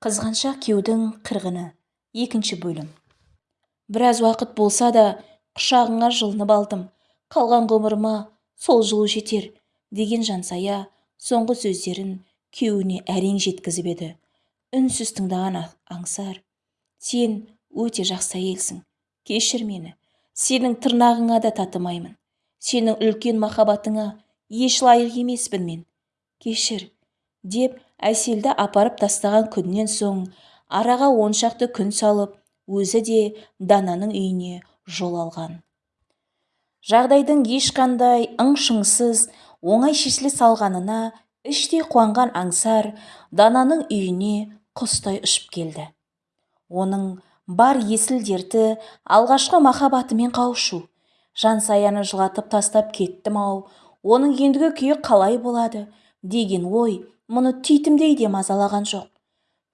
қызғаншақ күйеудің қырғыны. Екінші бөлім. Біраз уақыт болса да құшағыңа жылынып алдым. Қалған ғұмырыма сол жылу жетер деген жансая соңғы сөздерін күйеуіне әрең жеткізіп еді. Үнсіз тыңдаған аңсар. Сен өте жақсы әйелсің. Кешір мені. Сенің тырнағыңа да татымаймын. Сенің үлкен махаббатыңа еш лайық емеспін мен. Кешір. Деп әселді апарып тастаған күннен соң араға оншақты күн салып өзі де дананың үйіне жол алған. Жағдайдың ешқандай ың-шыңсыз оңай шешіле салғанына іштей қуанған аңсар дананың үйіне құстай ұшып келді. Оның бар есіл дерті алғашқы махаббатымен қауышу. Жансаяны жылатып тастап кеттім-ау оның ендігі күйі қалай болады? Деген ой мұны титімдей де мазалаған жоқ.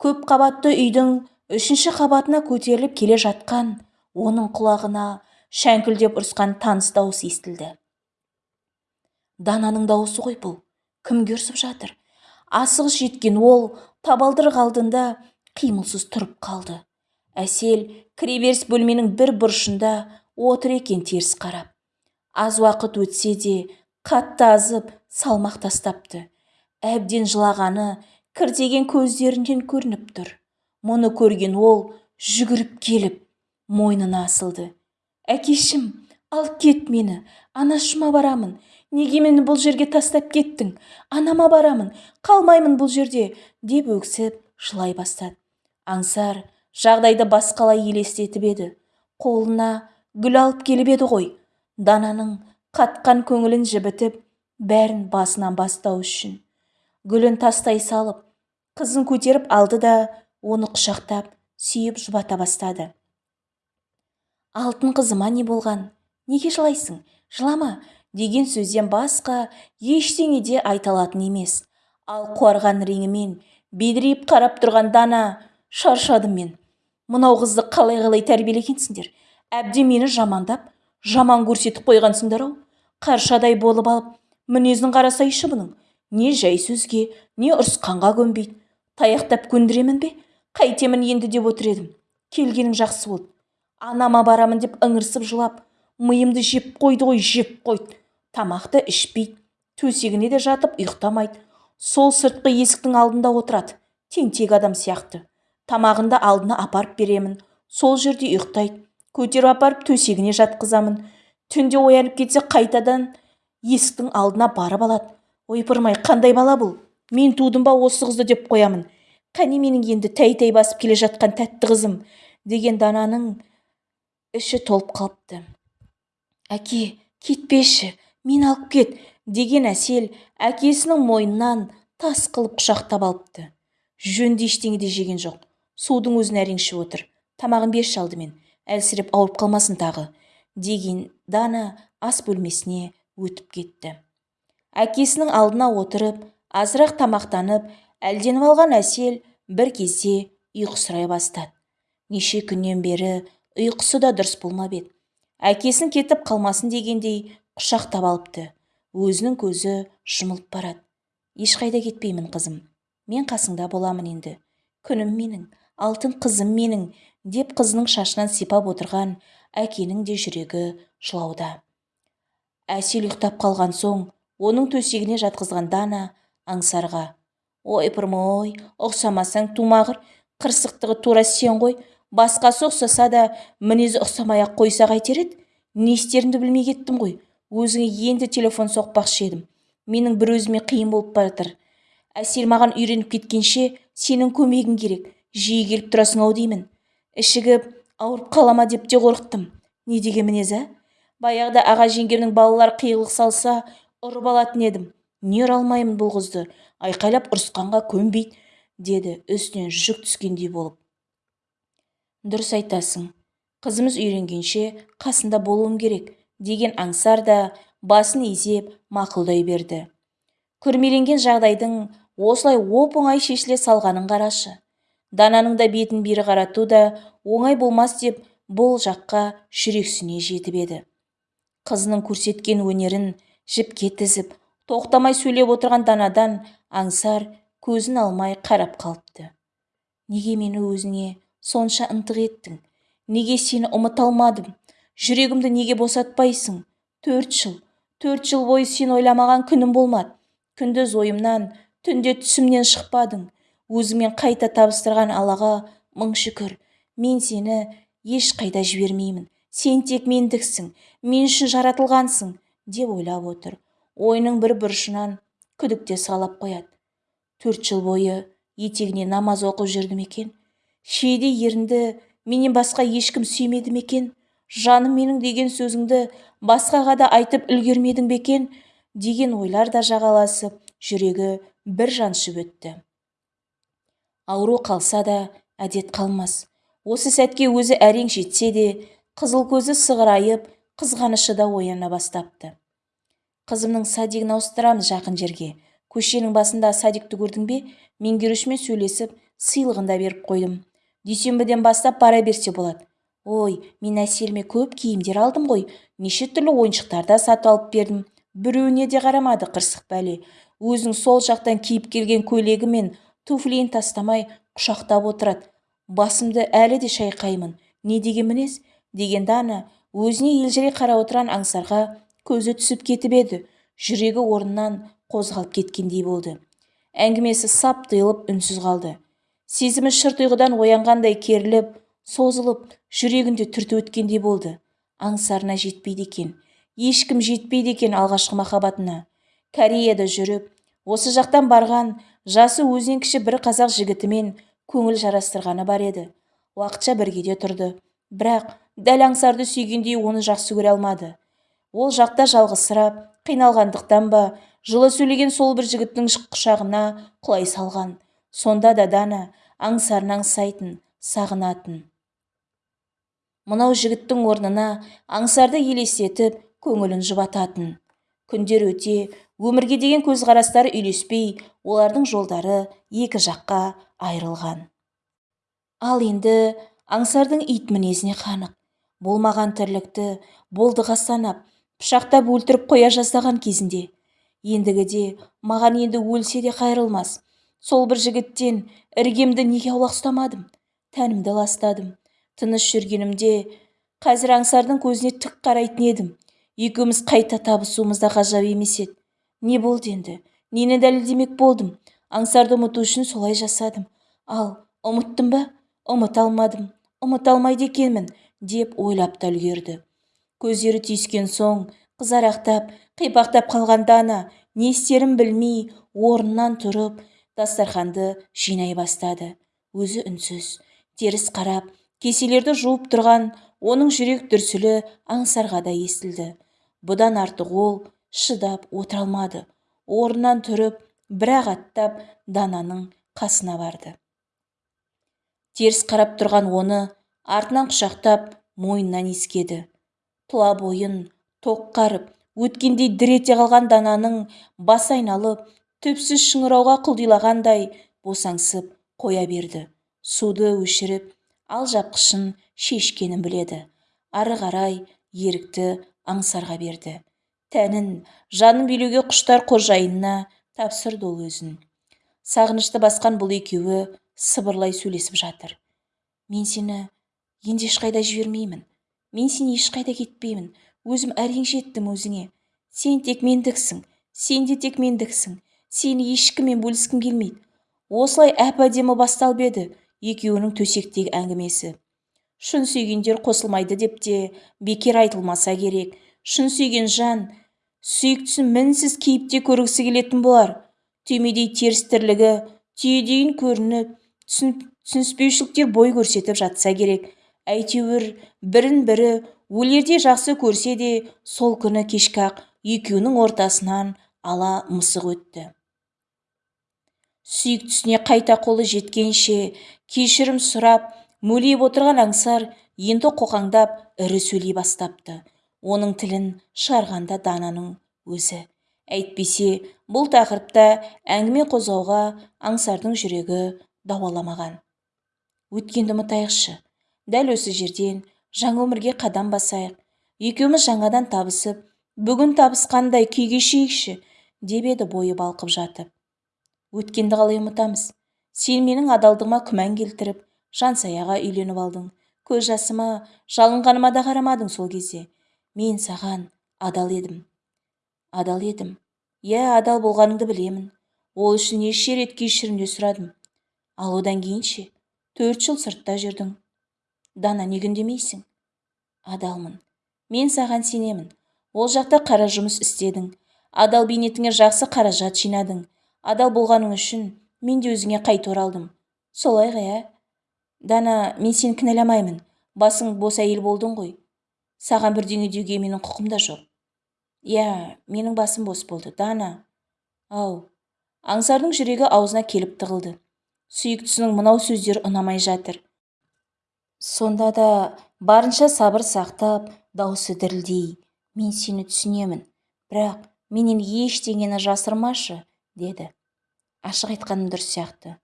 Көп қабатты үйдің үшінші қабатына көтеріліп келе жатқан оның құлағына шәңкілдеп ұрысқан таныс дауыс естілді. Дананың дауысы ғой бұл кімге ұрсып жатыр? Асығыс жеткен ол табалдырық алдында қимылсыз тұрып қалды. Әсел кіреберіс бөлменің бір бұрышында отыр екен теріс қарап. Аз уақыт өтсе де қатты азып салмақ тастапты. Әбден жылағаны кіртеген көздерінен көрініп тұр. Мұны көрген ол жүгіріп келіп мойнына асылды. Әкешім алып кет мені. Анашыма барамын. Неге мені бұл жерге тастап кеттің? Анама барамын. Қалмаймын бұл жерде деп өксіп жылай бастады. Аңсар жағдайды басқалай елестетіп еді. Қолына гүл алып келіп еді ғой. Дананың қатқан көңілін жібітіп бәрін басынан бастау үшін. Гүлін тастай салып қызын көтеріп алды да оны құшақтап сүйіп жұбата бастады. Алтын қызыма не болған? Неге жылайсың? Жылама! деген сөзден басқа ештеңе де айта алатын емес. Ал қуарған реңімен бедірейіп қарап тұрған дана шаршадым мен. Мынау қызды қалай қалай тәрбиелегенсіңдер? Әбден мені жамандап жаман көрсетіп қойғансыңдар-ау. Қаршадай болып алып мінезін қарасайшы бұның. Не жай сөзге не ұрысқанға көнбейді. Таяқтап көндіремін бе? Қайтемін енді деп отыр едім. Келгенің жақсы болды. Анама барамын деп ыңырсып жылап миымды жеп қойды ғой жеп қойды. Тамақты ішпейді төсегіне де жатып ұйықтамайды. Сол сыртқы есіктің алдында отырады тентек адам сияқты. Тамағынды алдына апарып беремін сол жерде ұйықтайды. Көтеріп апарып төсегіне жатқызамын. Түнде оянып кетсе қайтадан есіктің алдына барып алады. Ойпырмай қандай бала бұл? Мен тудым ба осы қызды? деп қоямын. Қане менің енді тәй-тәй басып келе жатқан тәтті қызым деген дананың іші толып қалыпты. Әке кетпеші мен алып кет деген әсел әкесінің мойнынан тас қылып құшақтап алыпты. Жөнді ештеңе де жеген жоқ. Судың өзін әрең ішіп отыр. Тамағын берші алдымен. Әлсіреп ауырып қалмасын тағы деген дана ас бөлмесіне өтіп кетті. Әкесінің алдына отырып азырақ тамақтанып әлденіп алған әсел бір кезде ұйқысырай бастады. Неше күннен бері ұйқысы да дұрыс болмап еді. Әкесін кетіп қалмасын дегендей құшақтап алыпты. Өзінің көзі жұмылып барады. Ешқайда кетпеймін қызым. Мен қасыңда боламын енді. Күнім менің алтын қызым менің деп қызының шашынан сипап отырған әкенің де жүрегі жылауда. Әсел ұйықтап қалған соң оның төсегіне жатқызған дана аңсарға ойпырмай ұқсамасаң тумағыр қырсықтығы тура сен ғой басқасы ұқсаса да мінезі ұқсамай-ақ қойса қайтер еді. Не істерімді білмей кеттім ғой өзіңе енді телефон соқпақшы едім. Менің бір өзіме қиын болып бара әсел маған үйреніп кеткенше сенің көмегің керек. Жиі келіп тұрасың-ау деймін. Ішігіп ауырып қала ма деп те қорықтым. Не деген мінез ә баяғыда аға жеңгемнің балалары қиғылық салса ұрып алатын едім. Не ұра алмаймын бұл қызды? Айқайлап ұрысқанға көнбейді деді. Үстінен жүк түскендей болып. Дұрыс айтасың. Қызымыз үйренгенше қасында болуым керек деген аңсар да басын изеп мақұлдай берді. Күрмеленген жағдайдың осылай оп-оңай шешіле салғанын қарашы. Дананың да бетін бері қарату да оңай болмас деп бұл жаққа жүрексіне жетіп еді. Қызының көрсеткен өнерін жіпке тізіп тоқтамай сөйлеп отырған данадан аңсар көзін алмай қарап қалыпты. Неге мені өзіңе сонша ынтық еттің? Неге сені ұмыта алмадым? Жүрегімді неге босатпайсың? Төрт жыл төрт жыл бойы сен ойламаған күнім болмады. Күндіз ойымнан түнде түсімнен шықпадың. Өзіңмен қайта табыстырған аллаға мың шүкір. Мен сені ешқайда жібермеймін. Сен тек мендіксің. Мен үшін жаратылғансың. Деп ойлап отыр. Ойының бір бұрышынан күдікте салап қояды. Төрт жыл бойы етегіне намаз оқып жүрді ме екен? Шиедей ерінді менен басқа ешкім сүймеді ме екен? Жаным менің деген сөзіңді басқаға да айтып үлгермедің бе екен? деген ойлар да жағаласып жүрегі бір жаншып өтті. Ауру қалса да әдет қалмас. Осы сәтке өзі әрең жетсе де қызыл көзі сығырайып қызғанышы да ояна бастапты. Қызымның садигін ауыстырамыз жақын жерге. Көшенің басында садикті көрдің бе? Меңгерушімен сөйлесіп сыйлығын да беріп қойдым. Дүйсенбіден бастап бара берсе болады. Ой мен әселіме көп киімдер алдым ғой. Неше түрлі ойыншықтар да сатып алып бердім. Біреуіне де қарамады қырсық бәле. Өзің сол жақтан киіп келген көйлегі мен туфлиін тастамай құшақтап отырады. Басымды әлі де шайқаймын. Не деген мінез? Деген дана өзіне елжірей қарап отырған аңсарға көзі түсіп кетіп еді. Жүрегі орнынан қозғалып кеткендей болды. Әңгімесі сап тыйылып үнсіз қалды. Сезімі шырт ұйқыдан оянғандай керіліп созылып жүрегінде түртіп өткендей болды. Аңсарына жетпейді екен. Ешкім жетпейді екен алғашқы махаббатына. Кореяда жүріп осы жақтан барған жасы өзінен кіші бір қазақ жігітімен көңіл жарастырғаны бар еді. Уақытша бірге де тұрды. Бірақ дәл аңсарды сүйгендей оны жақсы көре алмады. Ол жақта жалғызсырап қиналғандықтан ба жылы сөйлеген сол бір жігіттің құшағына құлай салған. Сонда да дана аңсарын аңсайтын сағынатын. Мынау жігіттің орнына аңсарды елестетіп көңілін жұбататын. Күндер өте өмірге деген көзқарастары үйлеспей олардың жолдары екі жаққа айырылған ал енді аңсардың ит мінезіне қанық. Болмаған тірлікті болдыға санап пышақтап өлтіріп қоя жаздаған кезінде. Ендігіде маған енді өлсе де қайрылмас. Сол бір жігіттен іргемді неге аулақ ұстамадым? Тәнімді ластадым. Тыныш жүргенімде қазір аңсардың көзіне тік қарайтын едім. Екеуміз қайта табысуымыз да ғажап емес еді. Не болды енді? Нені дәлелдемек болдым? Аңсарды ұмыту үшін солай жасадым. Ал ұмыттым ба? Ұмыта алмадым. Ұмыта алмайды екенмін. Деп ойлап та үлгерді. Көздері түйіскен соң қызарақтап қипақтап қалған дана не істерін білмей орнынан тұрып дастарханды жинай бастады. Өзі үнсіз теріс қарап кеселерді жуып тұрған оның жүрек дүрсілі аңсарға да естілді. Бұдан артық ол шыдап отыра алмады. Орнынан тұрып бір-ақ аттап дананың қасына барды. Теріс қарап тұрған оны артынан құшақтап мойнынан иіскеді. Тұла бойын тоқ қарып өткендей дір ете қалған дананың басы айналып түпсіз шыңырауға құлдилағандай босаңсып қоя берді. Суды өшіріп алжапқышын шешкенін біледі. Ары қарай ерікті аңсарға берді. Тәнін жанын билеуге құштар қожайынына тапсырды ол өзін. Сағынышты басқан бұл екеуі сыбырлай сөйлесіп жатыр. Мен сені енді ешқайда жібермеймін. Мен сен ешқайда кетпеймін. Өзім әрең жеттім өзіңе. Сен тек мендіксің. Сен де тек мендіксің. Сені ешкіммен бөліскім келмейді. Осылай әп-әдемі басталып еді екеуінің төсектегі әңгімесі. Шын сүйгендер қосылмайды деп те бекер айтылмаса керек. Шын сүйген жан сүйіктісін мінсіз кейіпте көргісі келетін болар. Түймедей теріс тірлігі түйедейін көрініп түсініспеушіліктер бой көрсетіп жатса керек. Әйтеуір бірін бірі өлердей жақсы көрсе де сол күні кешкі ақ екеуінің ортасынан ала мысық өтті. Сүйіктісіне қайта қолы жеткенше кешірім сұрап мөлиіп отырған аңсар енді қоқаңдап ірі сөйлей бастапты. Оның тілін шығарғанда дананың өзі. Әйтпесе бұл тақырыпта әңгіме қозғауға аңсардың жүрегі дауаламаған. Өткенді ұмытайықшы. Дәл осы жерден жаңа өмірге қадам басайық. Екеуміз жаңадан табысып бүгін табысқандай күй кешейікші деп еді бойы балқып жатып. Өткенді қалай ұмытамыз? Сен менің адалдығыма күмән келтіріп жансаяға үйленіп алдың. Көз жасыма жалынғаныма да қарамадың сол кезде. Мен саған адал едім. Адал едім. Иә адал болғаныңды білемін. Ол үшін неше рет кешірім де сұрадым. Ал одан кейін ше? Төрт жыл сыртта жүрдің. Дана неге үндемейсің адалмын. Мен саған сенемін. Ол жақта қара жұмыс істедің. Адал бейнетіңе жақсы қаражат жинадың. Адал болғаның үшін мен де өзіңе қайта оралдым солай ғой ә? Дана мен сені кінәламаймын. Басың бос әйел болдың ғой. Саған бірдеңе деуге менің құқым да жоқ. Иә менің басым бос болды дана. Ау. Аңсардың жүрегі аузына келіп тығылды. Сүйіктісінің мынау сөздері ұнамай жатыр. Сонда да барынша сабыр сақтап даусы дірілдей мен сені түсінемін бірақ менен ештеңені жасырмашы деді. Ашық айтқаным дұрыс сияқты.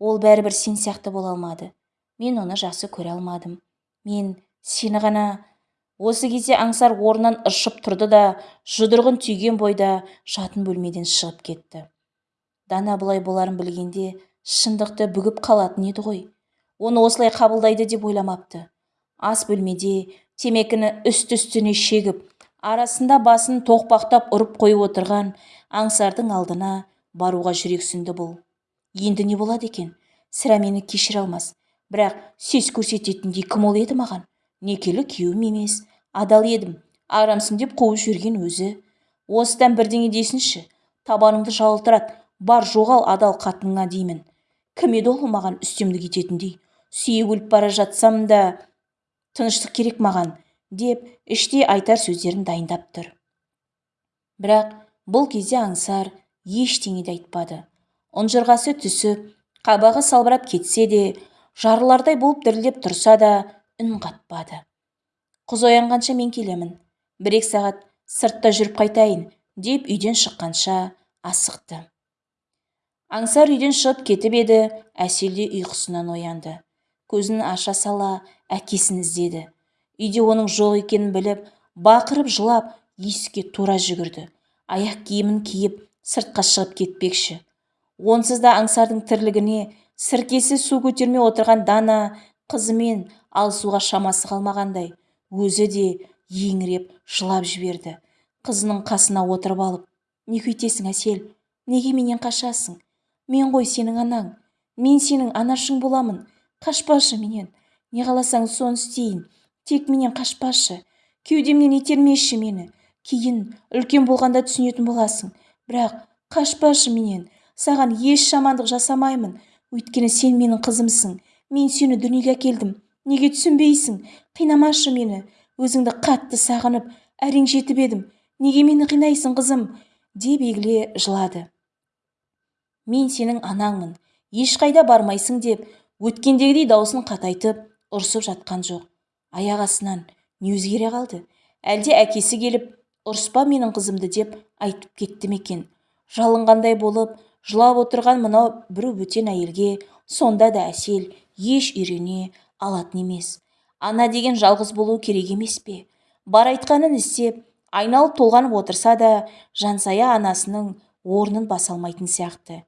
Ол бәрібір сен сияқты бола алмады. Мен оны жақсы көре алмадым. Мен сені ғана осы кезде аңсар орнынан ыршып тұрды да жұдырығын түйген бойда жатын бөлмеден шығып кетті. Дана бұлай боларын білгенде шындықты бүгіп қалатын еді ғой. Оны осылай қабылдайды деп ойламапты. Ас бөлмеде темекіні үсті-үстіне шегіп арасында басын тоқпақтап ұрып қойып отырған аңсардың алдына баруға жүрексінді бұл. Енді не болады екен? Сірә мені кешіре алмас. Бірақ сес көрсететіндей кім ол еді маған? Некелі күйеуім емес адал едім арамсың деп қуып жүрген өзі. Осыдан бірдеңе десінші табаныңды жалтырат бар жоғал адал қатыныңа деймін. Кім еді ол маған үстемдік ететіндей? Сүйіп өліп бара жатсам да тыныштық керек маған деп іштей айтар сөздерін дайындап тұр. Бірақ бұл кезде аңсар ештеңе де айтпады. Ұнжырғасы түсіп қабағы салбырап кетсе де жарылардай болып дірілдеп тұрса да үн қатпады. Қыз оянғанша мен келемін. Бір-екі сағат сыртта жүріп қайтайын деп үйден шыққанша асықты. Аңсар үйден шығып кетіп еді әсел де ұйқысынан оянды. Көзін аша сала әкесін іздеді. Үйде оның жоқ екенін біліп бақырып жылап есікке тура жүгірді. Аяқ киімін киіп сыртқа шығып кетпекші. Онсыз да аңсардың тірлігіне сіркесі су көтермей отырған дана қызымен алысуға шамасы қалмағандай өзі де еңіреп жылап жіберді. Қызының қасына отырып алып не күйтесің әсел неге менен қашасың? Мен ғой сенің анаң. Мен сенің анашың боламын. Қашпашы менен. Не қаласаң соны істейін. Тек менен қашпашы. Кеудемнен итермеші мені. Кейін үлкен болғанда түсінетін боласың. Бірақ қашпашы менен. Саған еш жамандық жасамаймын. Өйткені сен менің қызымсың. Мен сені дүниеге әкелдім. Неге түсінбейсің? Қинамашы мені. Өзіңді қатты сағынып әрең жетіп едім. Неге мені қинайсың қызым? Деп егіле жылады. Мен сенің анаңмын. Ешқайда бармайсың деп өткендегідей даусын қатайтып ұрсып жатқан жоқ. Аяқ астынан не өзгере қалды? Әлде әкесі келіп ұрыспа менің қызымды деп айтып кетті ме екен? Жалынғандай болып жылап отырған мынау бір бөтен әйелге сонда да әсел еш үйрене алатын емес. Ана деген жалғыз болу керек емес пе? Бар айтқанын істеп айналып толғанып отырса да жансая анасының орнын баса алмайтын сияқты.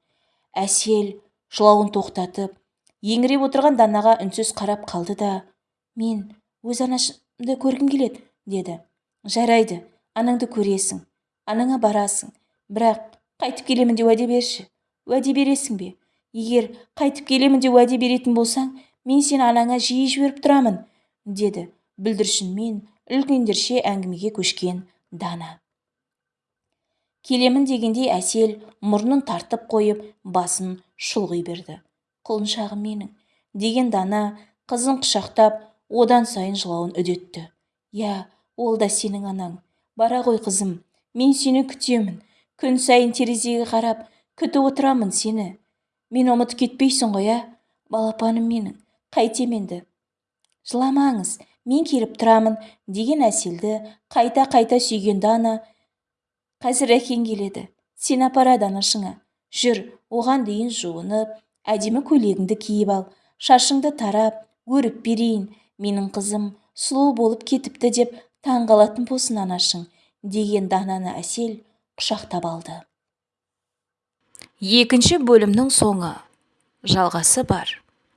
Әсел жылауын тоқтатып еңіреп отырған данаға үнсіз қарап қалды да мен өз анашымды көргім келеді деді. Жарайды анаңды көресің анаңа барасың бірақ қайтып келемін деп уәде берші уәде бересің бе? Егер қайтып келемін деп уәде беретін болсаң мен сені анаңа жиі жіберіп тұрамын деді. Бүлдіршінмен үлкендерше әңгімеге көшкен дана келемін дегендей әсел мұрнын тартып қойып басын шұлғи берді. Құлыншағым менің деген дана қызын құшақтап одан сайын жылауын үдетті. Иә ол да сенің анаң. Бара ғой қызым мен сені күтемін. Күн сайын терезеге қарап күтіп отырамын сені. Мен ұмытып кетпейсің ғой ә? Балапаным менің қайтем енді. Жыламаңыз мен келіп тұрамын деген әселді қайта-қайта сүйген дана қазір әкең келеді. Сен апарады анашыңа жүр оған дейін жуынып әдемі көйлегіңді киіп ал шашыңды тарап өріп берейін менің қызым сұлу болып кетіпті деп таң қалатын болсын анашың деген дананы әсел құшақтап алды. Екінші бөлімнің соңы. Жалғасы бар.